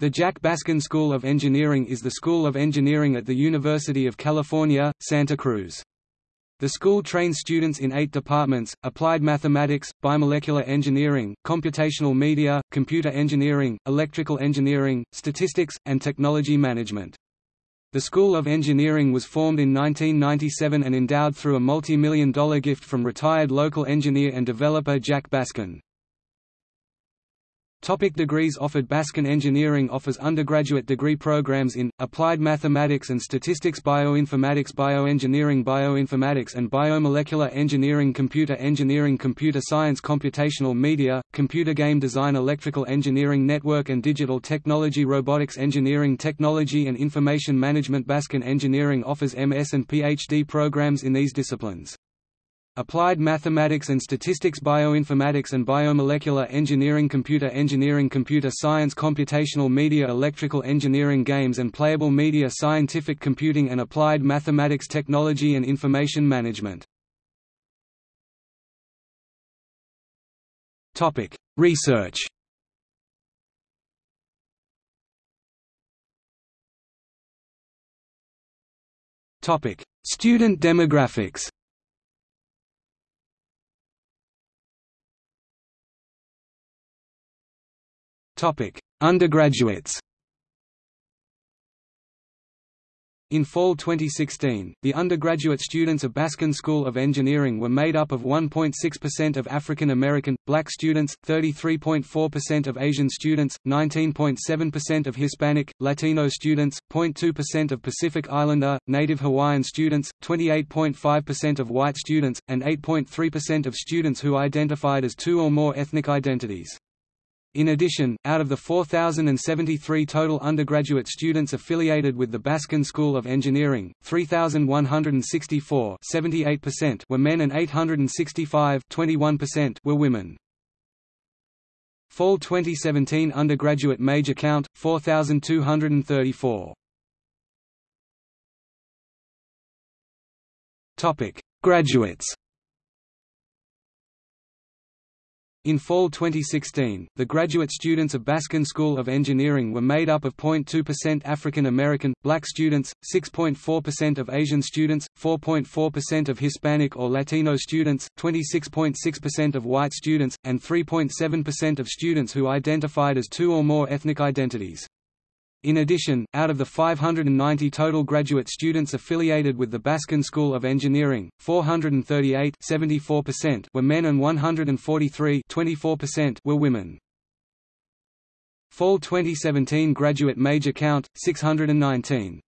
The Jack Baskin School of Engineering is the school of engineering at the University of California, Santa Cruz. The school trains students in eight departments, applied mathematics, biomolecular engineering, computational media, computer engineering, electrical engineering, statistics, and technology management. The School of Engineering was formed in 1997 and endowed through a multi-million dollar gift from retired local engineer and developer Jack Baskin. Topic degrees offered Baskin Engineering offers undergraduate degree programs in, Applied Mathematics and Statistics Bioinformatics Bioengineering Bioinformatics and Biomolecular Engineering Computer Engineering Computer Science Computational Media, Computer Game Design Electrical Engineering Network and Digital Technology Robotics Engineering Technology and Information Management Baskin Engineering offers MS and PhD programs in these disciplines. Applied Mathematics and Statistics Bioinformatics and Biomolecular Engineering Computer Engineering Computer Science Computational Media Electrical Engineering Games and Playable Media Scientific Computing and Applied Mathematics Technology and Information Management. Research. Student demographics Undergraduates In fall 2016, the undergraduate students of Baskin School of Engineering were made up of 1.6% of African American, black students, 33.4% of Asian students, 19.7% of Hispanic, Latino students, 0.2% of Pacific Islander, Native Hawaiian students, 28.5% of white students, and 8.3% of students who identified as two or more ethnic identities. In addition, out of the 4,073 total undergraduate students affiliated with the Baskin School of Engineering, 3,164 were men and 865 were women. Fall 2017 undergraduate major count, 4,234. Graduates In fall 2016, the graduate students of Baskin School of Engineering were made up of 0.2% African American, black students, 6.4% of Asian students, 4.4% of Hispanic or Latino students, 26.6% of white students, and 3.7% of students who identified as two or more ethnic identities. In addition, out of the 590 total graduate students affiliated with the Baskin School of Engineering, 438 were men and 143 were women. Fall 2017 graduate major count, 619.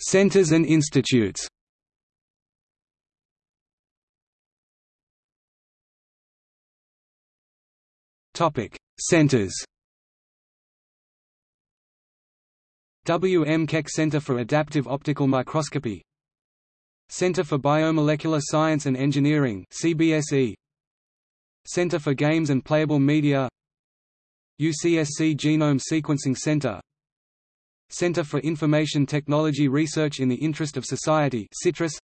Centers and institutes Topic: Centers. W. M. Keck Center for Adaptive Optical Microscopy Center for Biomolecular Science and Engineering CBSE Center for Games and Playable Media UCSC Genome Sequencing Center Center for Information Technology Research in the Interest of Society CITRIS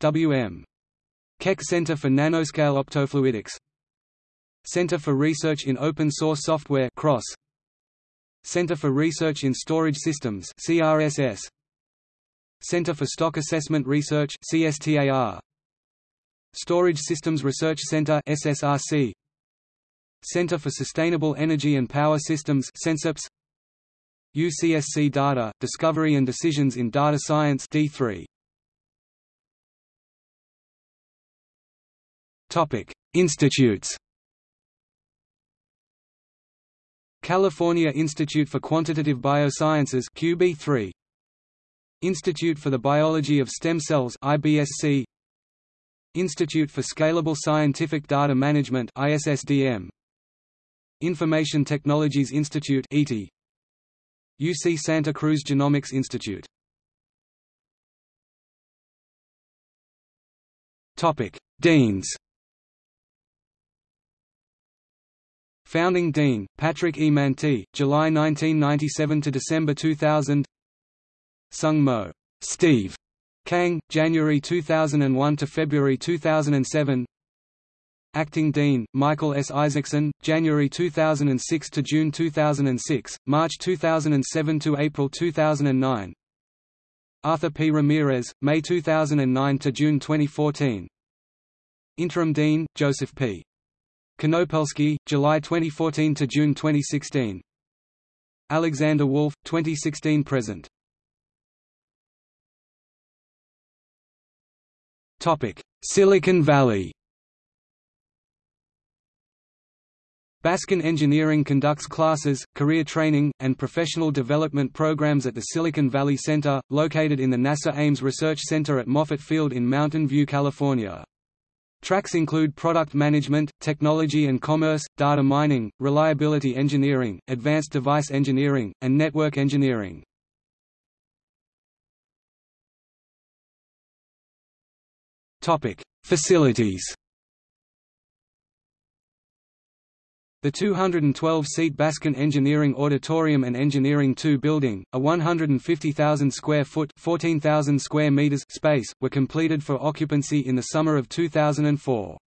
W.M. Keck Center for Nanoscale Optofluidics Center for Research in Open Source Software CROSS Center for Research in Storage Systems CRSS Center for Stock Assessment Research CSTAR Storage Systems Research Center SSRC Center for Sustainable Energy and Power Systems CENSIPS UCSC Data, Discovery and Decisions in Data Science D3 Topic: Institutes California Institute for Quantitative Biosciences QB3 Institute for the Biology of Stem Cells IBSC Institute for Scalable Scientific Data Management ISSDM Information Technologies Institute ETI UC Santa Cruz Genomics Institute. Topic. Deans Founding Dean, Patrick E. Mantey, July 1997 to December 2000 Sung Mo. Steve Kang, January 2001 to February 2007 Acting Dean, Michael S. Isaacson, January 2006 to June 2006, March 2007 to April 2009 Arthur P. Ramirez, May 2009 to June 2014 Interim Dean, Joseph P. Konopelski, July 2014 to June 2016 Alexander Wolf, 2016–present Topic: Silicon Valley. Baskin Engineering conducts classes, career training, and professional development programs at the Silicon Valley Center, located in the NASA Ames Research Center at Moffett Field in Mountain View, California. Tracks include product management, technology and commerce, data mining, reliability engineering, advanced device engineering, and network engineering. Facilities The 212-seat Baskin Engineering Auditorium and Engineering II building, a 150,000 square foot (14,000 square meters) space, were completed for occupancy in the summer of 2004.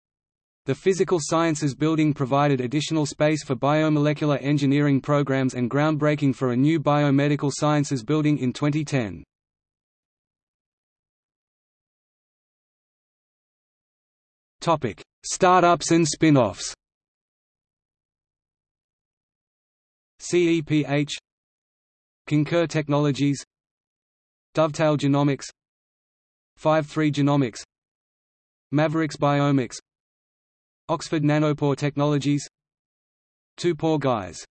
The Physical Sciences Building provided additional space for biomolecular engineering programs and groundbreaking for a new biomedical sciences building in 2010. Topic: Startups and spin-offs. CEPH Concur Technologies Dovetail Genomics 5-3 Genomics Maverix Biomics Oxford Nanopore Technologies Two Pore Guys